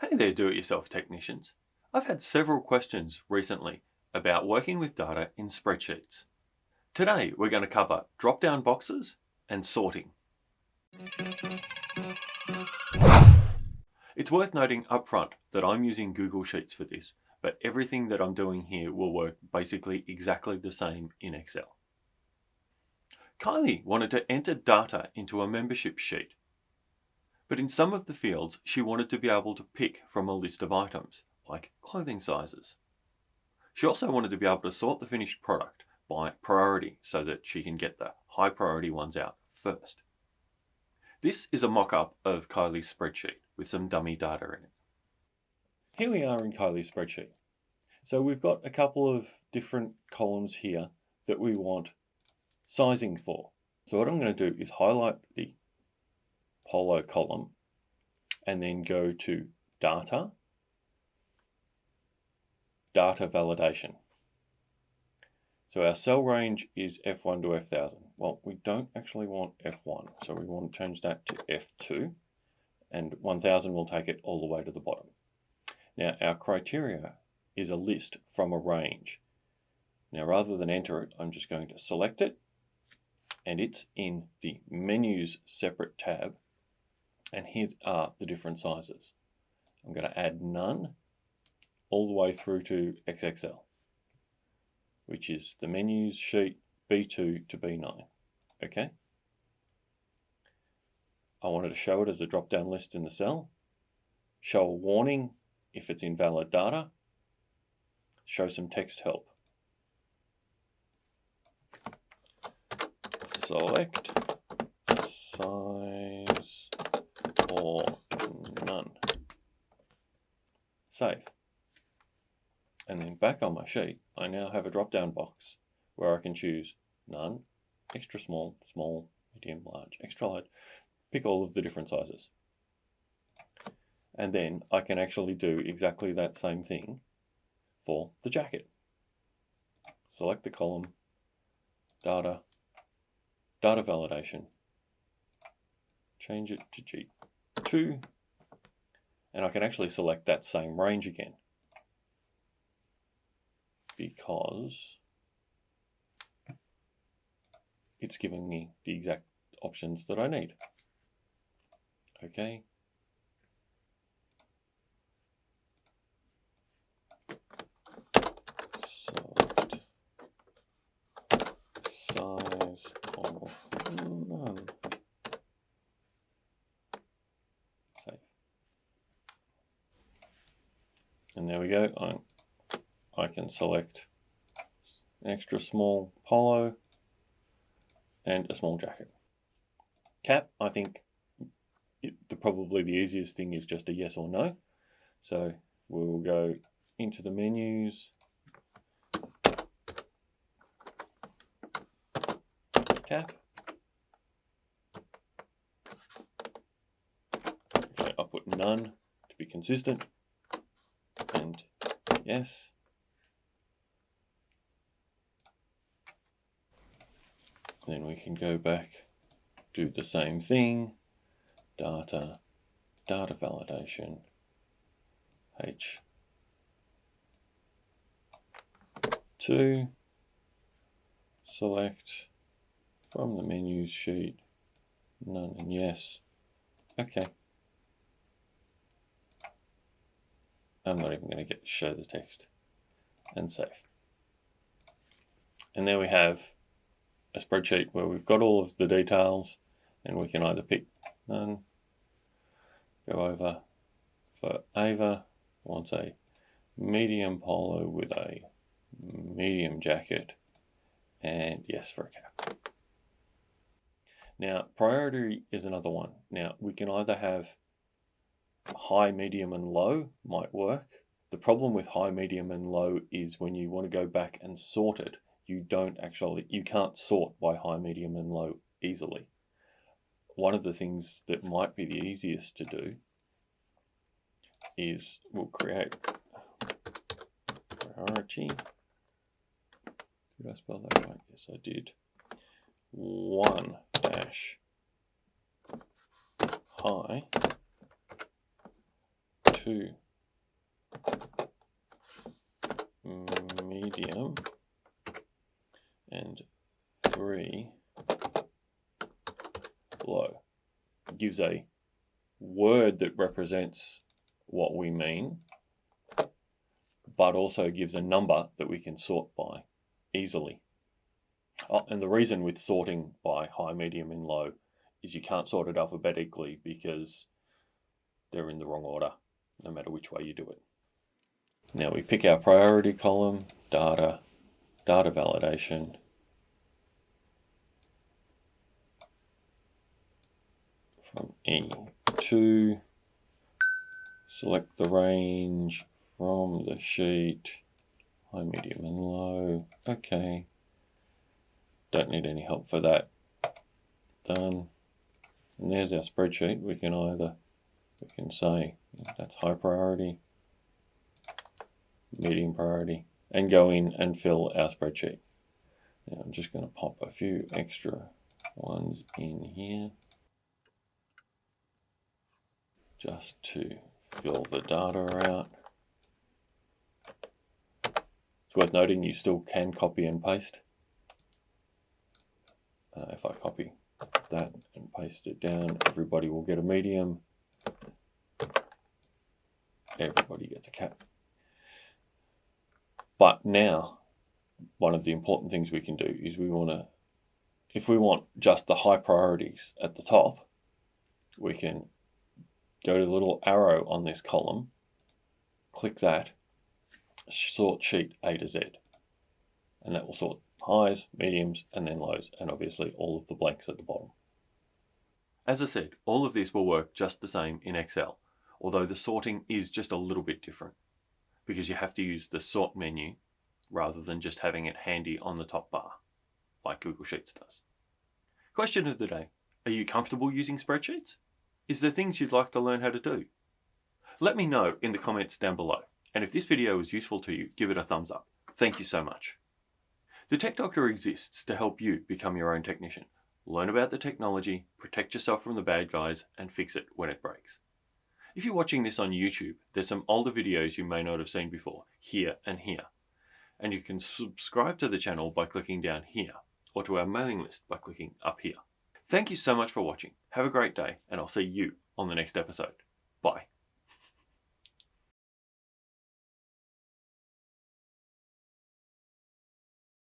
Hey there do-it-yourself technicians. I've had several questions recently about working with data in spreadsheets. Today we're going to cover drop-down boxes and sorting. It's worth noting up front that I'm using Google Sheets for this, but everything that I'm doing here will work basically exactly the same in Excel. Kylie wanted to enter data into a membership sheet but in some of the fields, she wanted to be able to pick from a list of items, like clothing sizes. She also wanted to be able to sort the finished product by priority so that she can get the high priority ones out first. This is a mock-up of Kylie's spreadsheet with some dummy data in it. Here we are in Kylie's spreadsheet. So we've got a couple of different columns here that we want sizing for. So what I'm going to do is highlight the Polo column and then go to Data, Data Validation. So our cell range is F1 to F1000. Well, we don't actually want F1, so we want to change that to F2, and 1000 will take it all the way to the bottom. Now, our criteria is a list from a range. Now, rather than enter it, I'm just going to select it, and it's in the Menus separate tab and here are uh, the different sizes. I'm going to add none all the way through to XXL, which is the menus sheet B2 to B9. Okay. I wanted to show it as a drop-down list in the cell, show a warning if it's invalid data, show some text help. Select size or none. Save. And then back on my sheet, I now have a drop-down box where I can choose none, extra small, small, medium, large, extra large, pick all of the different sizes. And then I can actually do exactly that same thing for the jacket. Select the column, data, data validation, change it to G 2 and I can actually select that same range again because it's giving me the exact options that I need. Okay. Select size of none. And there we go. I, I can select an extra small polo and a small jacket. Cap, I think it, the, probably the easiest thing is just a yes or no. So we'll go into the menus, cap. Okay, I'll put none to be consistent yes. Then we can go back, do the same thing, data, data validation, H. 2, select from the menus sheet, none and yes. Okay. I'm not even going to get to show the text and save. And there we have a spreadsheet where we've got all of the details and we can either pick none, go over for Ava, wants a medium polo with a medium jacket and yes for a cap. Now priority is another one. Now we can either have high, medium, and low might work. The problem with high, medium, and low is when you want to go back and sort it, you don't actually, you can't sort by high, medium, and low easily. One of the things that might be the easiest to do is we'll create priority. Did I spell that right? Yes, I did. One dash high two medium and three low. gives a word that represents what we mean, but also gives a number that we can sort by easily. Oh, and the reason with sorting by high, medium, and low is you can't sort it alphabetically because they're in the wrong order, no matter which way you do it. Now we pick our priority column, data, data validation, from E2, select the range from the sheet, high, medium and low, okay. Don't need any help for that. Done. And there's our spreadsheet. We can either, we can say that's high priority, medium priority, and go in and fill our spreadsheet. Now I'm just going to pop a few extra ones in here just to fill the data out. It's worth noting you still can copy and paste. Uh, if I copy that and paste it down, everybody will get a medium. Everybody gets a cap. But now, one of the important things we can do is we want to, if we want just the high priorities at the top, we can go to the little arrow on this column, click that, sort sheet A to Z. And that will sort highs, mediums, and then lows, and obviously all of the blanks at the bottom. As I said, all of this will work just the same in Excel, although the sorting is just a little bit different because you have to use the sort menu rather than just having it handy on the top bar, like Google Sheets does. Question of the day, are you comfortable using spreadsheets? Is there things you'd like to learn how to do? Let me know in the comments down below. And if this video was useful to you, give it a thumbs up. Thank you so much. The Tech Doctor exists to help you become your own technician. Learn about the technology, protect yourself from the bad guys, and fix it when it breaks. If you're watching this on YouTube, there's some older videos you may not have seen before, here and here. And you can subscribe to the channel by clicking down here, or to our mailing list by clicking up here. Thank you so much for watching. Have a great day, and I'll see you on the next episode. Bye.